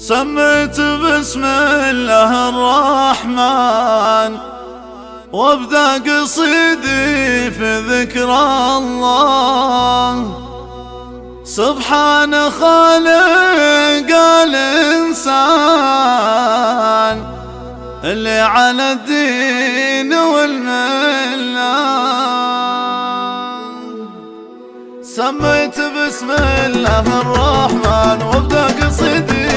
سميت بسم الله الرحمن وابدأ قصيدي في ذكر الله. سبحان خالق الإنسان اللي على الدين والملة سميت بسم الله الرحمن وابدأ قصيدي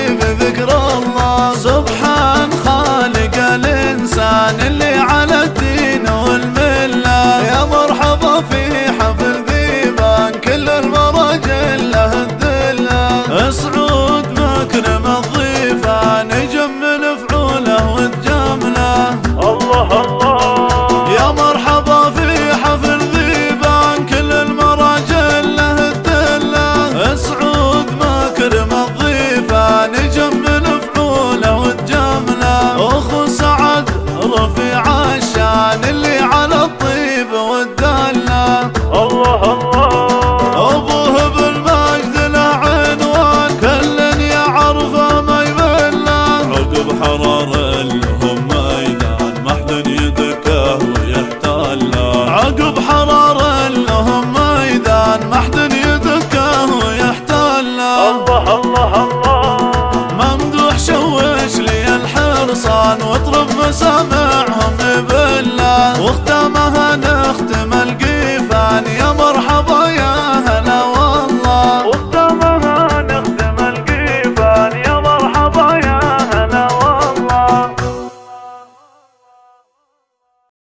الدنيا يدكه ويحتال عقب حرارة لهم ميدان ما حد يدكه ويحتال الله الله الله. ممدوح شوش لي الحرصان واطرب مسامح